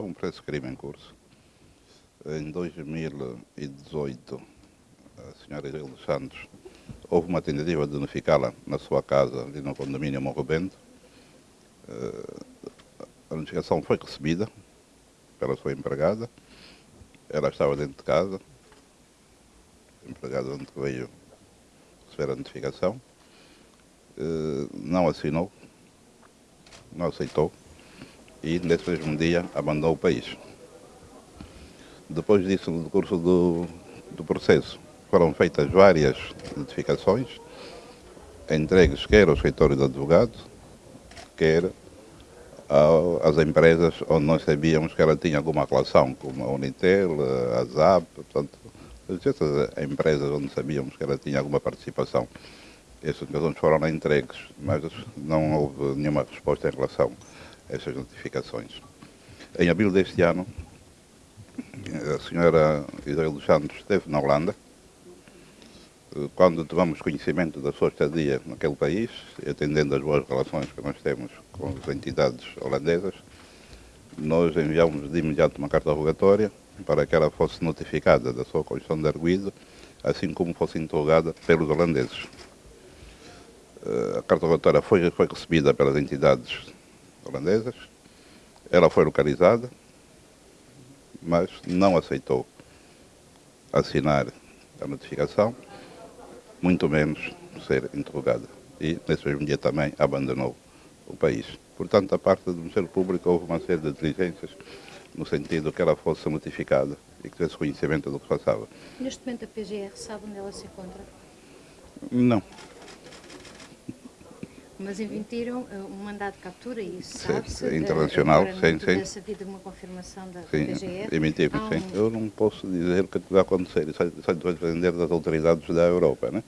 há um processo de crime em curso. Em 2018, a senhora dos Santos, houve uma tentativa de unificá-la na sua casa, ali no condomínio Morro Bento. Eh, a notificação foi recebida pela sua empregada. Ela estava dentro de casa. A empregada onde veio receber a notificação. Eh, não assinou, não aceitou e nesse mesmo dia abandonou o país. Depois disso, no curso do, do processo, foram feitas várias notificações, entregues quer ao escritório do advogado, quer às empresas onde nós sabíamos que ela tinha alguma relação, como a Unitel, a ZAP, portanto, essas empresas onde sabíamos que ela tinha alguma participação. Essas notificações foram entregues, mas não houve nenhuma resposta em relação essas notificações. Em abril deste ano, a senhora Isabel dos Santos esteve na Holanda, quando tomamos conhecimento da sua estadia naquele país, atendendo as boas relações que nós temos com as entidades holandesas, nós enviámos de imediato uma carta rogatória para que ela fosse notificada da sua condição de arguído, assim como fosse interrogada pelos holandeses. Eh, a carta rogatória foi, foi recebida pelas entidades holandesas, ela foi localizada, mas não aceitou assinar a notificação muito menos ser interrogada. E nesse mesmo dia também abandonou o país. Portanto, da parte do Ministério Público houve uma série de diligências no sentido que ela fosse notificada e que tivesse conhecimento do que passava. Neste momento a PGR sabe onde ela se encontra? Não. Mas emitiram uh, um mandado de captura e isso sabe-se? É internacional, uh, sim, sim. Sim, havido uma confirmação da sim, PGR? emitimos, um... sim. Eu não posso dizer o que vai acontecer, isso vai depender das autoridades da Europa, né?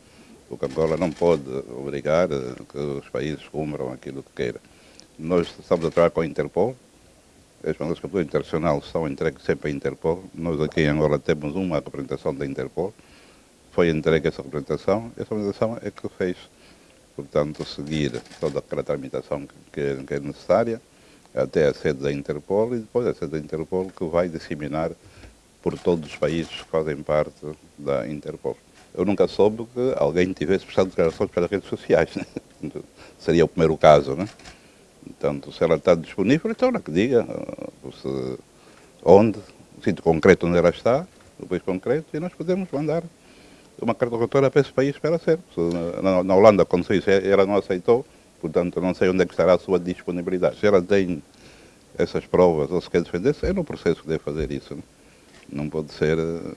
Porque Angola não pode obrigar eh, que os países cumpram aquilo que queira. Nós estamos a trabalhar com a Interpol, as mandadas de captura internacional são entregues sempre à Interpol. Nós aqui em Angola temos uma representação da Interpol, foi entregue essa representação, essa representação é que fez portanto, seguir toda aquela tramitação que, que é necessária até a sede da Interpol e depois a sede da Interpol que vai disseminar por todos os países que fazem parte da Interpol. Eu nunca soube que alguém tivesse prestado declarações pelas redes sociais. Né? Seria o primeiro caso, né? Portanto, se ela está disponível, então ela que diga se, onde, o sítio concreto onde ela está, o país concreto, e nós podemos mandar uma carta rogatória para esse país para ser. Na, na Holanda aconteceu isso, ela não aceitou, portanto não sei onde é que estará a sua disponibilidade. Se ela tem essas provas ou se quer defender-se, é no processo que deve fazer isso. Né? Não pode ser eh,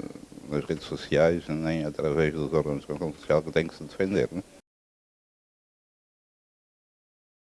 nas redes sociais nem através dos órgãos de social que tem que se defender. Né?